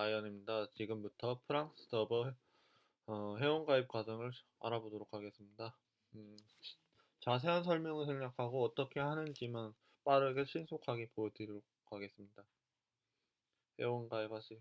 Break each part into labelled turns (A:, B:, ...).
A: 가이언입니다. 지금부터 프랑스 서버 어, 회원가입 과정을 알아보도록 하겠습니다. 음, 자세한 설명을 생략하고 어떻게 하는지만 빠르게 신속하게 보여드리도록 하겠습니다. 회원가입하세요.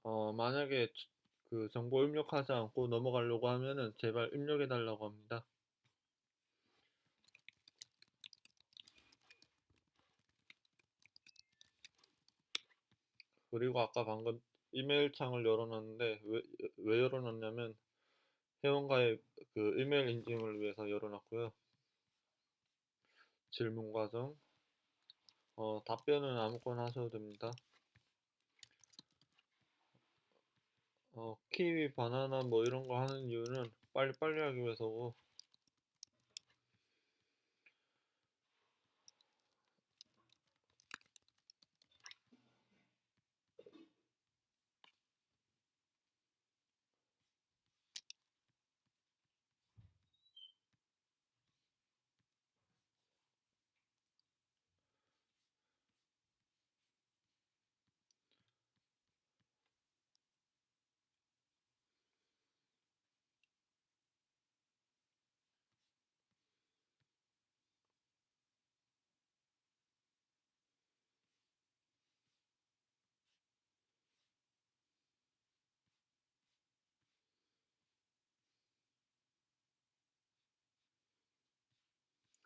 A: 어, 어, 만약에 주- 그 정보 입력하지 않고 넘어가려고 하면은 제발 입력해 달라고 합니다. 그리고 아까 방금 이메일 창을 열어놨는데 왜, 왜 열어놨냐면 회원가입 그 이메일 인증을 위해서 열어놨고요. 질문 과정 어, 답변은 아무거나 하셔도 됩니다. 어, 키위, 바나나 뭐 이런 거 하는 이유는 빨리빨리 하기 위해서고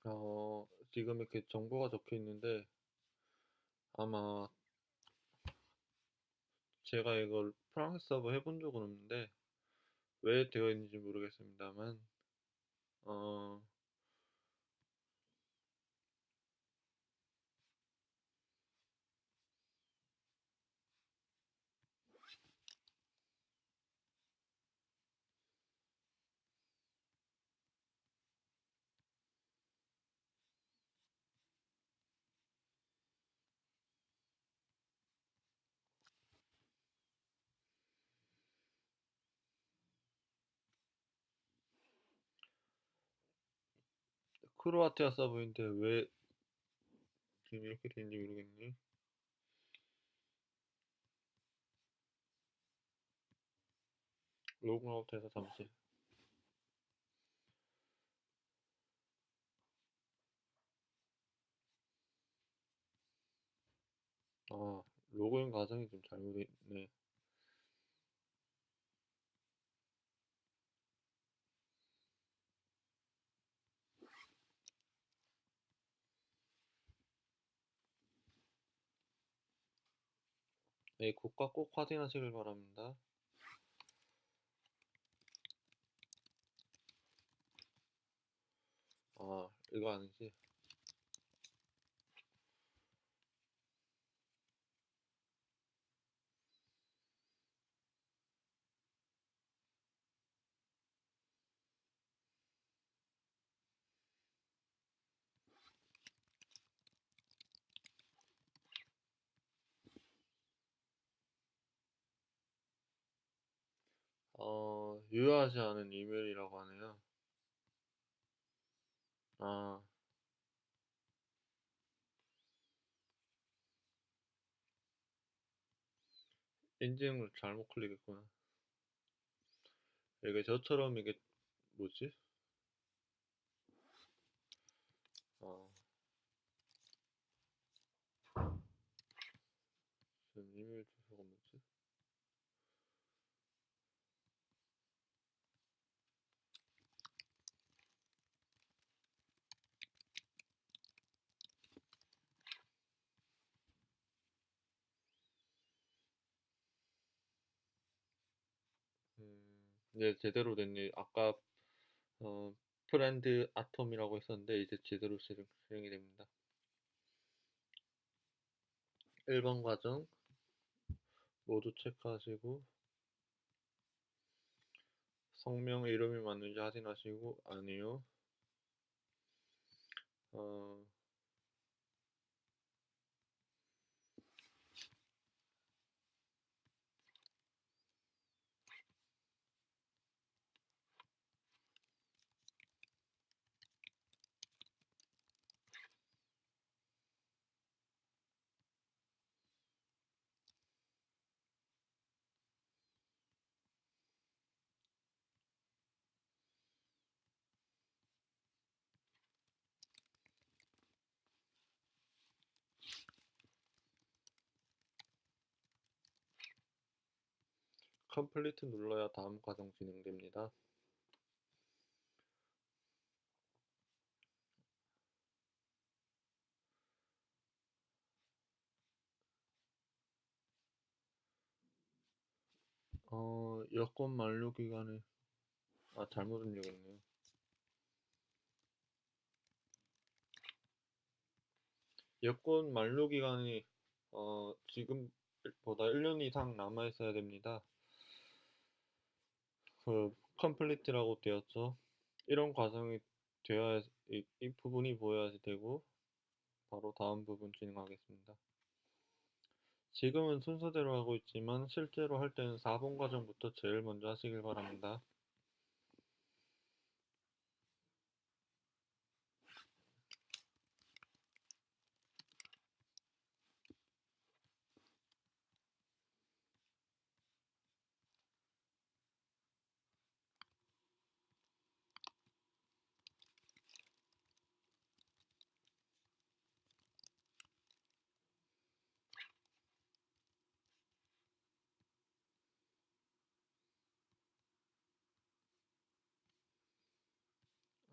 A: 어, 지금 이렇게 정보가 적혀 있는데 아마 제가 이걸 프랑스 서버 해본 적은 없는데 왜 되어 있는지 모르겠습니다만 어, 크로아티아 서버인데 왜 지금 이렇게 되는지 모르겠네. 로그아웃해서 잠시 아 로그인 과정이 좀 잘못돼 있네. 네, 국가 꼭 확인하시길 바랍니다. 아, 이거 아니지? 유효하지 않은 이메일이라고 하네요. 아, 인증을 잘못 클릭했구나. 이게 저처럼 이게 뭐지? 아. 지금 이메일 주소가 뭐지? 이제 제대로 됐네. 아까 어, friend atom이라고 했었는데 이제 제대로 실행, 실행이 됩니다. 1번 과정 모두 체크하시고 성명 이름이 맞는지 확인하시고 아니요. 어, 컴플리트 눌러야 다음 과정 진행됩니다. 어, 여권 만료 기간에 아 잘못 입력했네요. 여권 만료 기간이 어, 지금보다 1년 이상 남아 있어야 됩니다. 그 컴플리트라고 되었죠. 이런 과정이 되어야 이, 이 부분이 보여야지 되고 바로 다음 부분 진행하겠습니다. 지금은 순서대로 하고 있지만 실제로 할 때는 4번 과정부터 제일 먼저 하시길 바랍니다.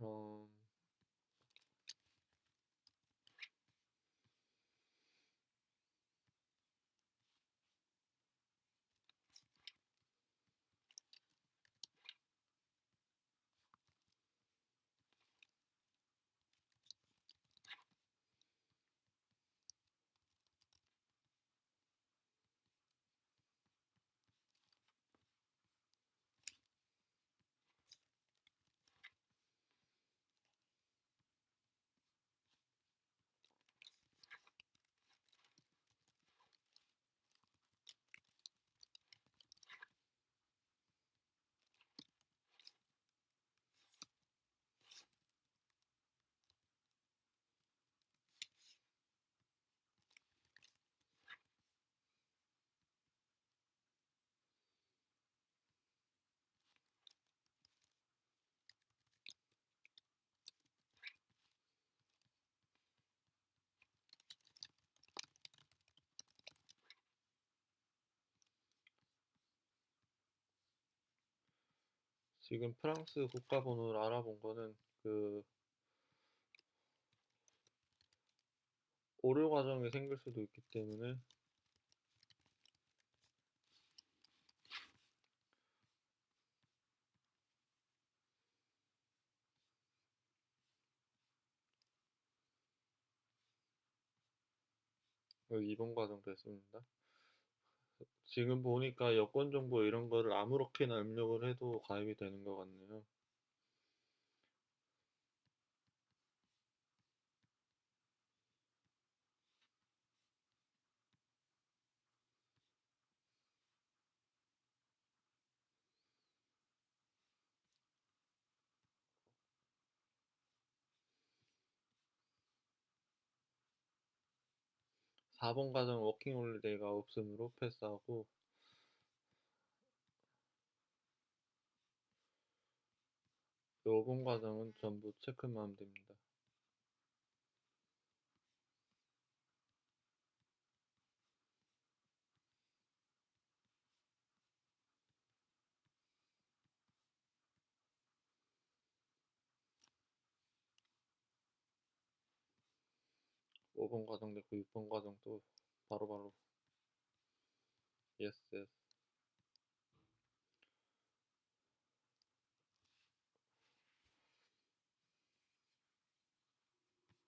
A: 어, 지금 프랑스 국가번호를 알아본 거는 그 오류 과정이 생길 수도 있기 때문에 여기 2번 과정 됐습니다. 지금 보니까 여권 정보 이런 거를 아무렇게나 입력을 해도 가입이 되는 것 같네요. 4번 과정 워킹 홀리데이가 없음으로 패스하고 5번 과정은 전부 체크만 됩니다. 오번 과정 됐고 6번 과정도 바로바로 yes yes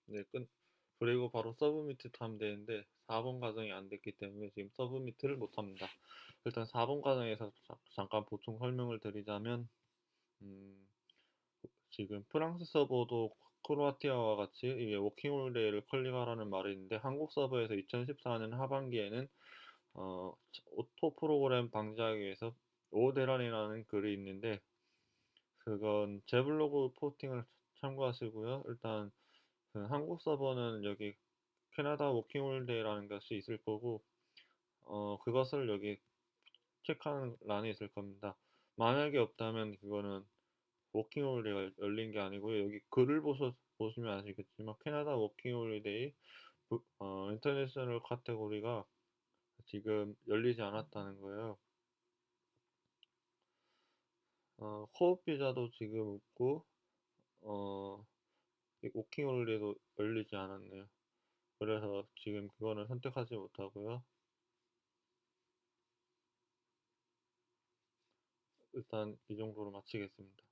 A: 네, 끝. 그리고 바로 submit 하면 되는데 4번 과정이 안 됐기 때문에 지금 submit을 못 합니다. 일단 4번 과정에서 자- 잠깐 보충 설명을 드리자면 음, 지금 프랑스 서버도 크로아티아와 같이 이게 워킹홀리데이를 클릭하라는 말이 있는데 한국 서버에서 2014년 하반기에는 어, auto 프로그램 방지하기 위해서 오데란이라는 글이 있는데 그건 제 블로그 포스팅을 참고하시고요. 일단 그 한국 서버는 여기 캐나다 워킹홀리데이라는 것이 있을 거고 어, 그것을 여기 체크하는 란이 있을 겁니다. 만약에 없다면 그거는 워킹홀리데이가 열린 게 아니고요. 여기 글을 보셔, 보시면 아시겠지만 캐나다 워킹홀리데이 어, International 카테고리가 지금 열리지 않았다는 거예요. 어, co-op 비자도 지금 없고 어, 워킹홀리데이도 열리지 않았네요. 그래서 지금 그거는 선택하지 못하고요. 일단 이 정도로 마치겠습니다.